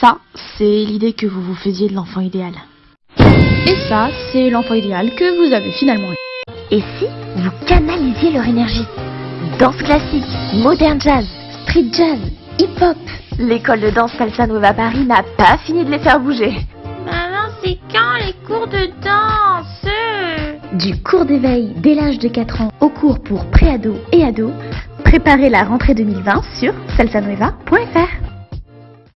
Ça, c'est l'idée que vous vous faisiez de l'enfant idéal. Et ça, c'est l'enfant idéal que vous avez finalement eu. Et si vous canalisiez leur énergie? Danse classique, modern jazz, street jazz, hip-hop. L'école de danse Salsa Nueva Paris n'a pas fini de les faire bouger. Maman, c'est quand les cours de danse? Du cours d'éveil dès l'âge de 4 ans au cours pour préado et ado, préparez la rentrée 2020 sur salsanueva.fr.